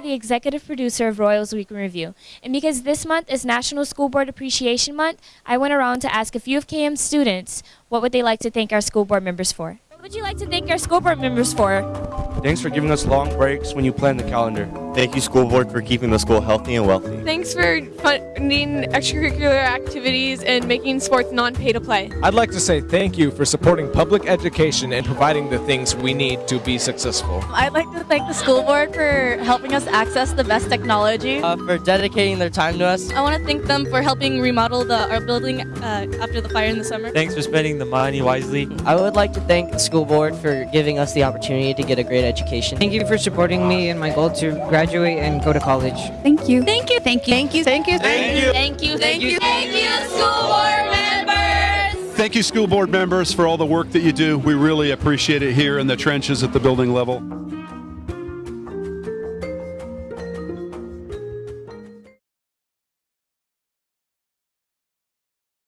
the executive producer of Royals Week in Review. And because this month is National School Board Appreciation Month, I went around to ask a few of KM's students what would they like to thank our school board members for. What would you like to thank our school board members for? Thanks for giving us long breaks when you plan the calendar. Thank you, school board, for keeping the school healthy and wealthy. Thanks for funding extracurricular activities and making sports non-pay to play. I'd like to say thank you for supporting public education and providing the things we need to be successful. I'd like to thank the school board for helping us access the best technology. Uh, for dedicating their time to us. I want to thank them for helping remodel the, our building uh, after the fire in the summer. Thanks for spending the money wisely. I would like to thank the school board for giving us the opportunity to get a great education. Thank you for supporting me in my goal to graduate and go to college. Thank you. Thank you. Thank you. Thank you. Thank you. Thank you. Thank you. Thank you. Thank you, school board members. Thank you, school board members, for all the work that you do. We really appreciate it here in the trenches at the building level.